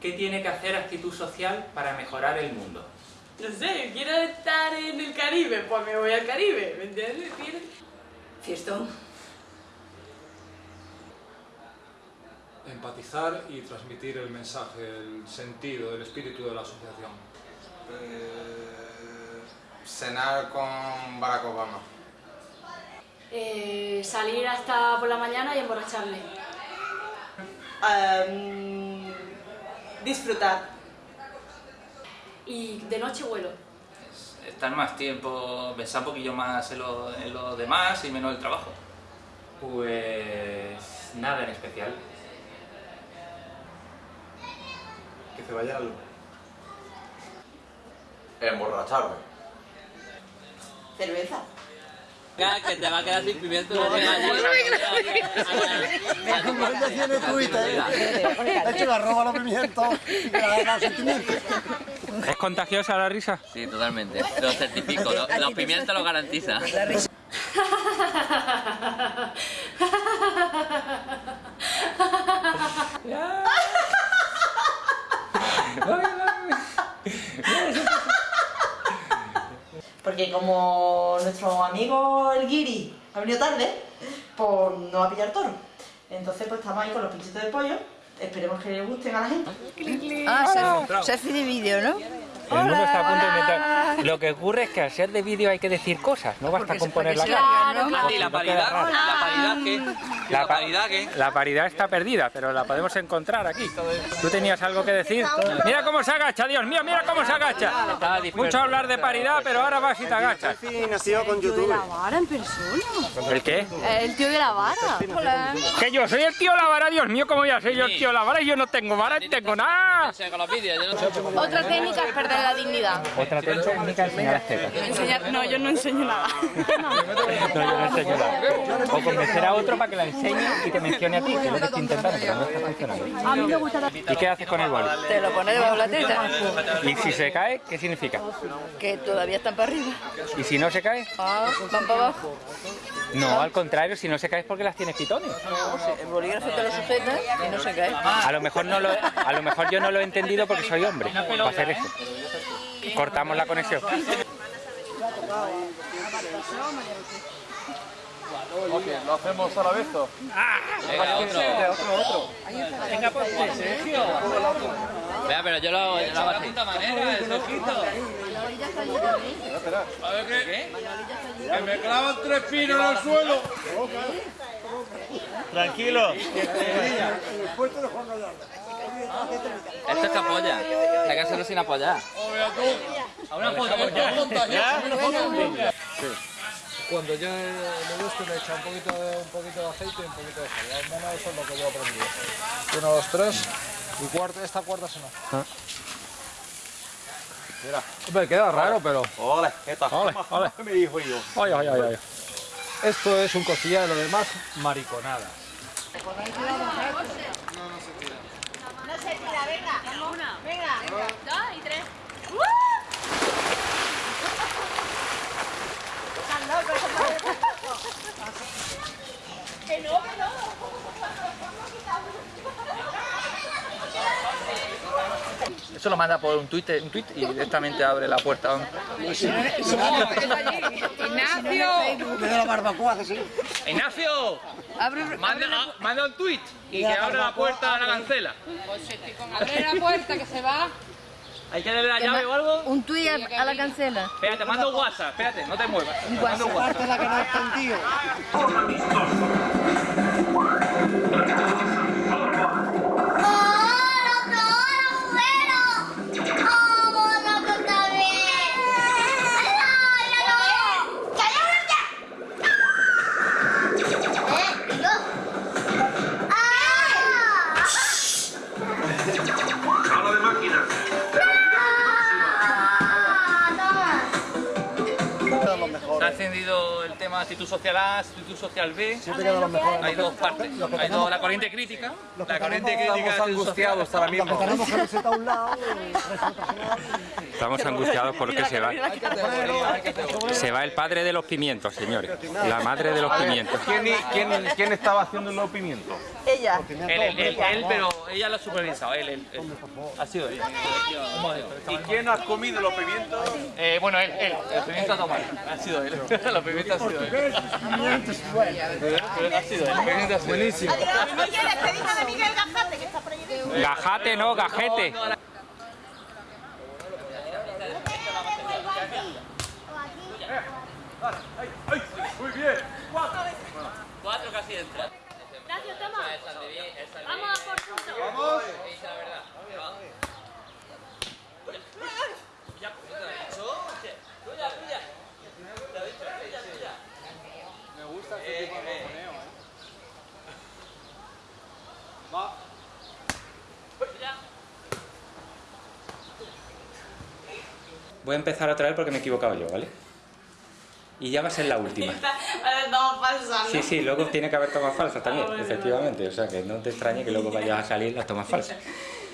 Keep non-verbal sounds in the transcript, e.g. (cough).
¿Qué tiene que hacer actitud social para mejorar el mundo? No sé, quiero estar en el Caribe, pues me voy al Caribe, ¿me entiendes? Fiestón. Empatizar y transmitir el mensaje, el sentido, el espíritu de la asociación. Eh, cenar con Barack Obama. Eh, salir hasta por la mañana y emborracharme. Em, disfrutar. Y de noche vuelo. Estar más tiempo, pensar un poquillo más en lo, en lo demás y menos el trabajo. Pues nada en especial. Que se vaya la luz. Emborracharme. Cerveza. Que te va a quedar sin pimiento. no te Como ella tiene Twitter, ha hecho la roba los pimientos y la sentimiento. ¿Es contagiosa la risa? Sí, totalmente. Lo certifico. lo- Los pimientos lo garantiza. (laughs) Porque como nuestro amigo el Guiri ha venido tarde, pues no va a pillar toro. Entonces pues estamos ahí con los pinchitos de pollo. Esperemos que le gusten a la gente. Ah, selfie de vídeo, ¿no? El mundo está a punto de inventar. Lo que ocurre es que al ser de vídeo hay que decir cosas, no basta con poner la cara. Claro, claro. ¿Y la paridad? ¿La paridad qué? ¿La paridad? La paridad está perdida, pero la podemos encontrar aquí. ¿Tú tenías algo que decir? Mira cómo se agacha, Dios mío, mira cómo se agacha. Mucho hablar de paridad, pero ahora vas y te agachas. Nació con YouTube. vara en persona. ¿El qué? El tío de la vara. Que yo soy el tío la vara, Dios mío, ¿cómo ya soy yo el tío la vara? Y yo no tengo vara, ni tengo nada. Otra técnica es perder la dignidad. Otra técnica es enseñar las tetas. Enseñar, no, yo no enseño nada. (laughs) No, yo no enseño nada. O convencer a otro para que la enseñe y te mencione a ti, que es lo que estoy intentando, pero no está funcionando. A mí me gusta la... ¿Y qué haces con el boli? Te lo pones debajo de la teta, Y si se cae, ¿qué significa? que todavía están para arriba. ¿Y si no se cae? Ah, van para abajo. No, al contrario, si no se cae es porque las tienes pitones. El bolígrafo te lo sujeta y no se cae. A lo mejor no lo, a lo mejor yo no lo he entendido porque soy hombre para hacer eso. Cortamos la conexión. ¿Lo hacemos a la vez? o? Venga, otro. Venga, pues, Sergio. Vea, pero yo lo hago, yo lo hago así. A ver qué. Que me clavan tres pinos en el suelo. Tranquilo. Esto es que apoya. Hay que hacerlo sin apoyar. A una foto, Cuando yo le gusto le echa un poquito de, un poquito de aceite y un poquito de sal. Al menos eso es lo que yo he aprendido. Uno, dos, tres. Y cuarta, esta cuarta se no. Mira. Hombre, queda raro, pero... Ole, esta. Ole, ole. (laughs) Me dijo yo. Ay, ay, ay, ay. Esto es un costillar de lo demás, mariconadas. Dos y tres. Eso lo manda por un tweet, un tweet y directamente abre la puerta. Ignacio. Me da la barbacoa, así. ¡Ignacio! Abre, Manda, manda un tweet y que abra la puerta a la cancela. Abre la puerta que se va. ¿Hay que darle la llave o algo? un tuit a, a la cancela. Espérate, mando un WhatsApp, espérate, no te muevas. Mando un WhatsApp. Parte la que no Lo llama actitud social A, actitud social B. Siempre quedan los mejores. Hay dos partes. Los Hay dos, la corriente crítica. los que La corriente crítica Estamos actitud angustiados social. ahora Los mismo. tenemos camiseta a un lado y resto personal. Estamos angustiados porque se va, se va el padre de los pimientos, señores. La madre de los pimientos. ¿Quién, quién, quién estaba haciendo los pimientos? Ella. Él, él, él, él, pero ella lo ha supervisado, él, él, él. Ha sido ella. ¿Y quién ha comido los pimientos? Eh, bueno, él, él, el pimiento a tomar. Ha sido él. (laughs) Los pimientos ha ha sido él. El pimiento ha sido él. Buenísimo. Oye, despedida de Miguel Gajate, que está por allí. Gajate, no, gajete. Cuatro casi entra. Voy a empezar otra vez porque me he equivocado yo, ¿vale? Y ya va a ser la última. (laughs) No, falsa, Sí, sí, luego tiene que haber tomas falsas también, efectivamente. O sea, que no te extrañe que luego vayas a salir las tomas falsas. (laughs)